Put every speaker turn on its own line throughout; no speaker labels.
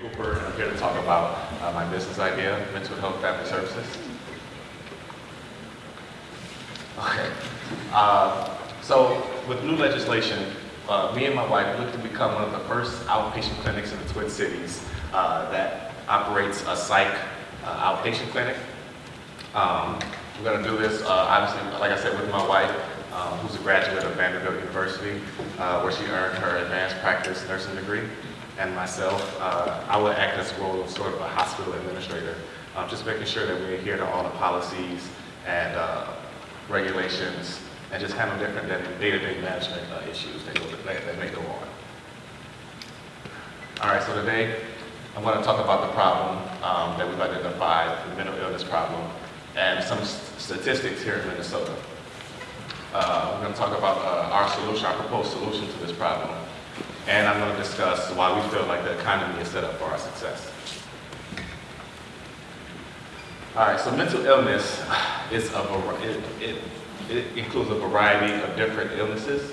Cooper, and I'm here to talk about uh, my business idea, Mental Health Family Services. Okay. Uh, so with new legislation, uh, me and my wife look to become one of the first outpatient clinics in the Twin Cities uh, that operates a psych uh, outpatient clinic. Um, we're going to do this, uh, obviously, like I said, with my wife, um, who's a graduate of Vanderbilt University, where she earned her advanced practice nursing degree and myself, uh, I will act as a role of sort of a hospital administrator, um, just making sure that we adhere to all the policies and uh, regulations and just handle different day-to-day management uh, issues that, go, that may go on. All right, so today I'm going to talk about the problem um, that we've identified, the mental illness problem, and some statistics here in Minnesota. Uh, we're going to talk about uh, our solution, our proposed solution to this problem, and I'm going to discuss why we feel like the economy is set up for our success. All right, so mental illness is a it, it, it includes a variety of different illnesses,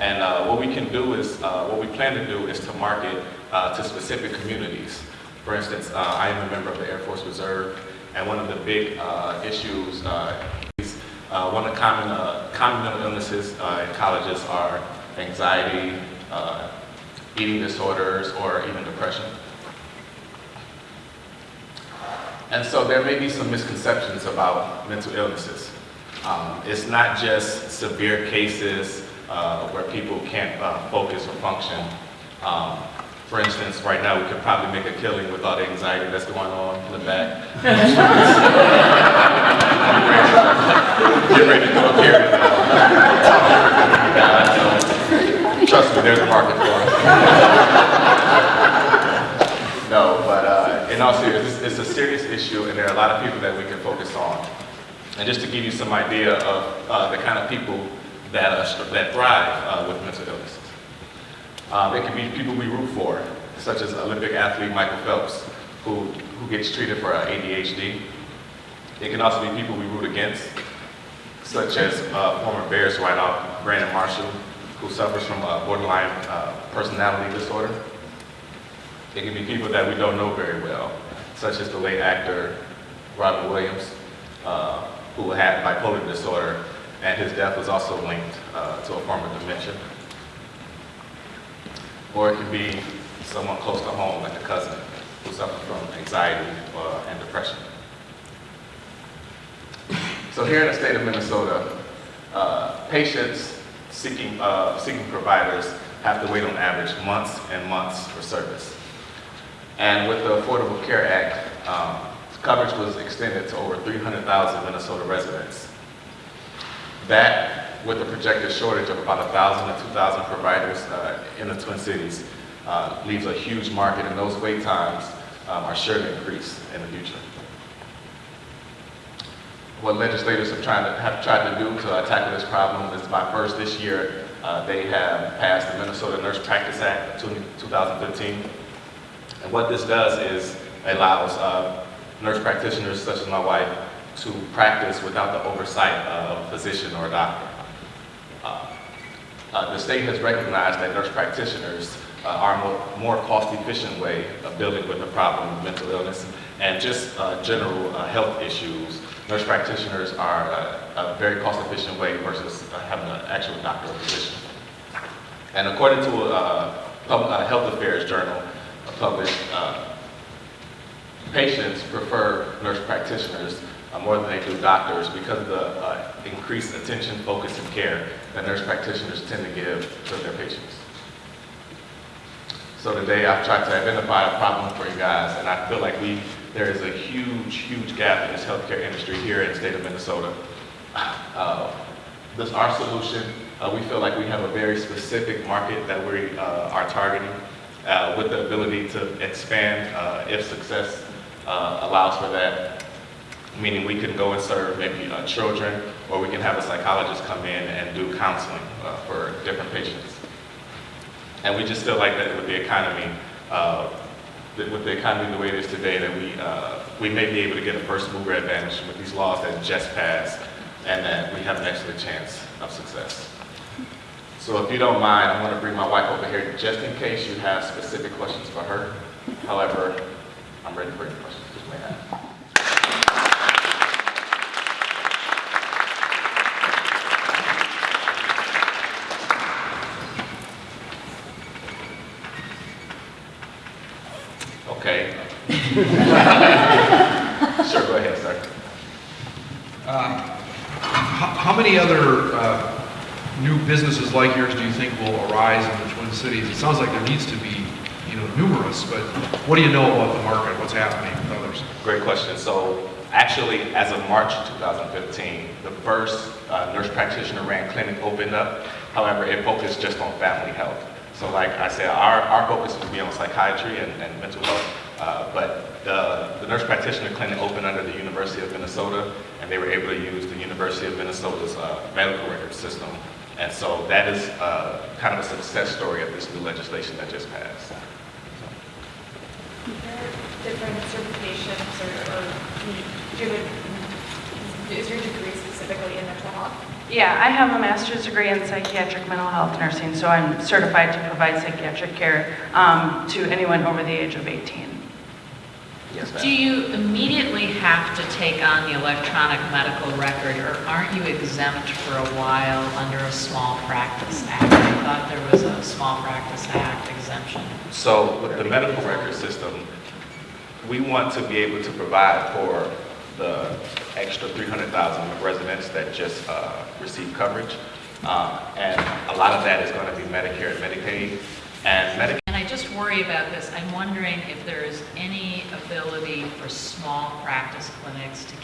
and uh, what we can do is, uh, what we plan to do is to market uh, to specific communities. For instance, uh, I am a member of the Air Force Reserve, and one of the big uh, issues uh, is one of the common, common mental illnesses in colleges are anxiety, uh, eating disorders, or even depression. And so there may be some misconceptions about mental illnesses. Um, it's not just severe cases uh, where people can't uh, focus or function. Um, for instance, right now we could probably make a killing with all the anxiety that's going on in the back. Get ready to go up here Trust me, there's a market for it. no, but uh, in all seriousness, it's a serious issue and there are a of people that we can focus on. And just to give you some idea of uh, the kind of people that, uh, that thrive uh, with mental illnesses. Um, it can be people we root for, such as Olympic athlete Michael Phelps, who, who gets treated for uh, ADHD. It can also be people we root against, such as uh, former Bears wideout Brandon Marshall, who suffers from a borderline personality disorder. It can be people that we don't know very well, such as the late actor Robin Williams, uh, who had bipolar disorder, and his death was also linked uh, to a form of dementia. Or it can be someone close to home, like a cousin, who suffers from anxiety uh, and depression. So here in the state of Minnesota, uh, patients seeking, uh, seeking providers have to wait on average months and months for service. And with the Affordable Care Act, um, coverage was extended to over 300,000 Minnesota residents. That, with the projected shortage of about 1,000 to 2,000 providers uh, in the Twin Cities, uh, leaves a huge market and those wait times um, are sure to increase in the future what legislators have, trying to, have tried to do to tackle this problem is by first this year, uh, they have passed the Minnesota Nurse Practice Act 2015. And what this does is allows uh, nurse practitioners such as my wife to practice without the oversight of a physician or a doctor. Uh, uh, the state has recognized that nurse practitioners uh, are a more, more cost-efficient way of dealing with the problem of mental illness and just uh, general uh, health issues nurse practitioners are a, a very cost-efficient way versus having an actual doctor or physician. And according to a, Health Affairs journal published, uh, patients prefer nurse practitioners uh, more than they do doctors because of the uh, increased attention, focus, and care that nurse practitioners tend to give to their patients. So today I've tried to identify a problem for you guys, and I feel like we there is a huge, huge gap in this healthcare industry here in the state of Minnesota. Uh, this our solution. Uh, we feel like we have a very specific market that we uh, are targeting uh, with the ability to expand uh, if success uh, allows for that. Meaning we can go and serve maybe children or we can have a psychologist come in and do counseling for different patients. And we just feel like that with the economy, with the economy the way it is today, that we, uh, we may be able to get a first mover advantage with these laws that just passed, and that we have an excellent chance of success. So if you don't mind, I'm going to bring my wife over here just in case you have specific questions for her. However, I'm ready for any questions you may have. Okay. Sure, go ahead, sir.
Uh, How how many other uh, new businesses like yours do you think will arise in the Twin Cities? It sounds like there needs to be, numerous, but what do you know about the market, what's happening with others?
Great question. So actually, as of March 2015, the first uh, nurse practitioner ran clinic opened up. However, it focused just on family health. So like I said, our, our focus would be on psychiatry and, and mental health. Uh, but the, the nurse practitioner clinic opened under the University of Minnesota, and they were able to use the University of Minnesota's uh, medical record system. And so that is uh, kind of a success story of this new legislation that just passed.
Different certifications or, or do you is your degree specifically in mental health?
Yeah, I have a master's degree in psychiatric mental health nursing, so I'm certified to provide psychiatric care um, to anyone over the age of 18.
Yes,
Do you immediately have to take on the electronic medical record, or aren't you exempt for a while under a Small Practice Act? I thought there was a Small Practice Act exemption.
So with the medical record system, we want to be able to provide for the extra 300,000 residents that just uh, receive coverage. Uh, And a lot of that is going to be Medicare and Medicaid. And Medicaid
And I just worry about this. I'm wondering if there is any ability for small practice clinics to get